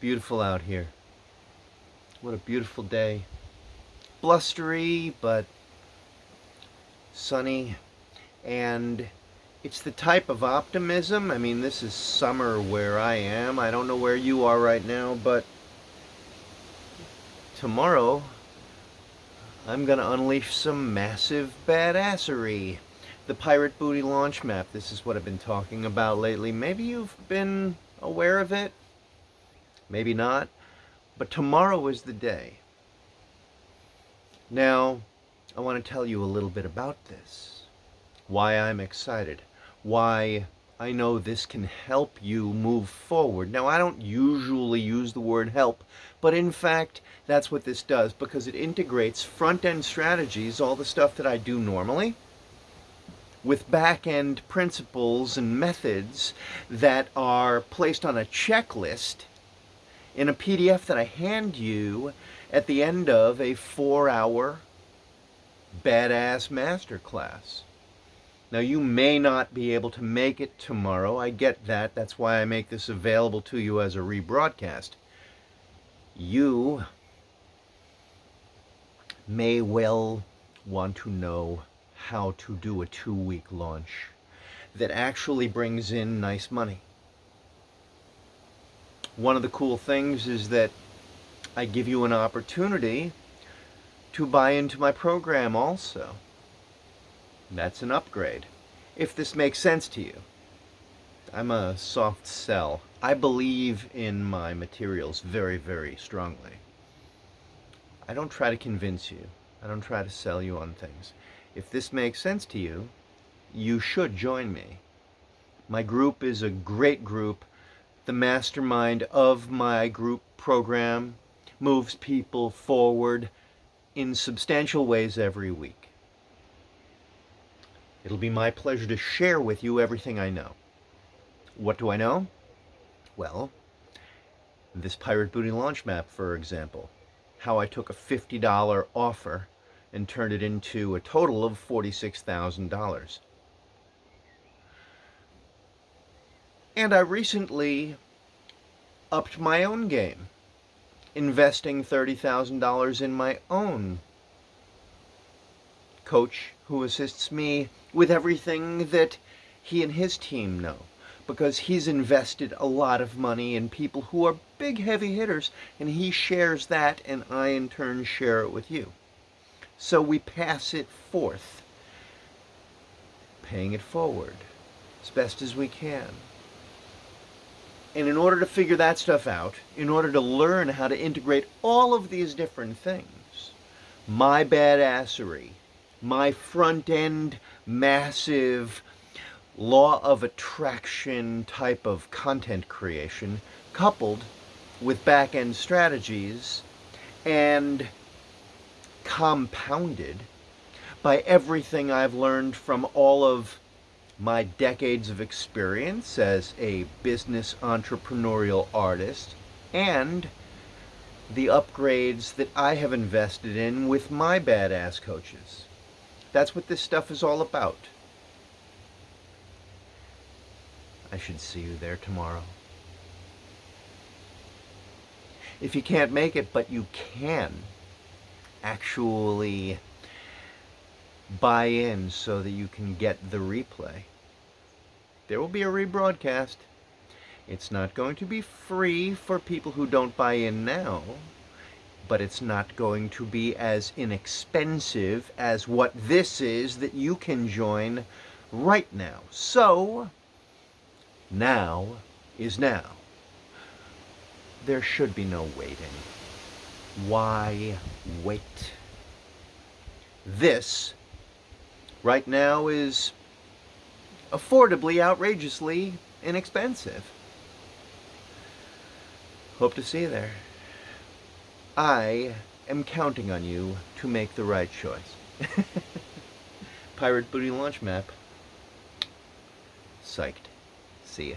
beautiful out here. What a beautiful day. Blustery, but sunny. And it's the type of optimism. I mean, this is summer where I am. I don't know where you are right now, but tomorrow I'm going to unleash some massive badassery. The Pirate Booty launch map. This is what I've been talking about lately. Maybe you've been aware of it. Maybe not. But tomorrow is the day. Now, I want to tell you a little bit about this. Why I'm excited. Why I know this can help you move forward. Now, I don't usually use the word help, but in fact, that's what this does because it integrates front-end strategies, all the stuff that I do normally, with back-end principles and methods that are placed on a checklist in a PDF that I hand you at the end of a four-hour badass masterclass. Now you may not be able to make it tomorrow. I get that. That's why I make this available to you as a rebroadcast. You may well want to know how to do a two-week launch that actually brings in nice money. One of the cool things is that I give you an opportunity to buy into my program also. That's an upgrade. If this makes sense to you. I'm a soft sell. I believe in my materials very, very strongly. I don't try to convince you. I don't try to sell you on things. If this makes sense to you, you should join me. My group is a great group. The mastermind of my group program moves people forward in substantial ways every week. It'll be my pleasure to share with you everything I know. What do I know? Well, this Pirate Booty launch map, for example. How I took a $50 offer and turned it into a total of $46,000. And I recently upped my own game, investing $30,000 in my own coach who assists me with everything that he and his team know because he's invested a lot of money in people who are big heavy hitters and he shares that and I in turn share it with you. So we pass it forth, paying it forward as best as we can. And in order to figure that stuff out, in order to learn how to integrate all of these different things, my badassery, my front end massive law of attraction type of content creation coupled with back end strategies and compounded by everything I've learned from all of my decades of experience as a business entrepreneurial artist and the upgrades that I have invested in with my badass coaches. That's what this stuff is all about. I should see you there tomorrow. If you can't make it, but you can actually buy in so that you can get the replay. There will be a rebroadcast. It's not going to be free for people who don't buy in now, but it's not going to be as inexpensive as what this is that you can join right now. So, now is now. There should be no waiting. Why wait? This, right now, is affordably, outrageously inexpensive. Hope to see you there. I am counting on you to make the right choice. Pirate Booty Launch Map. Psyched. See ya.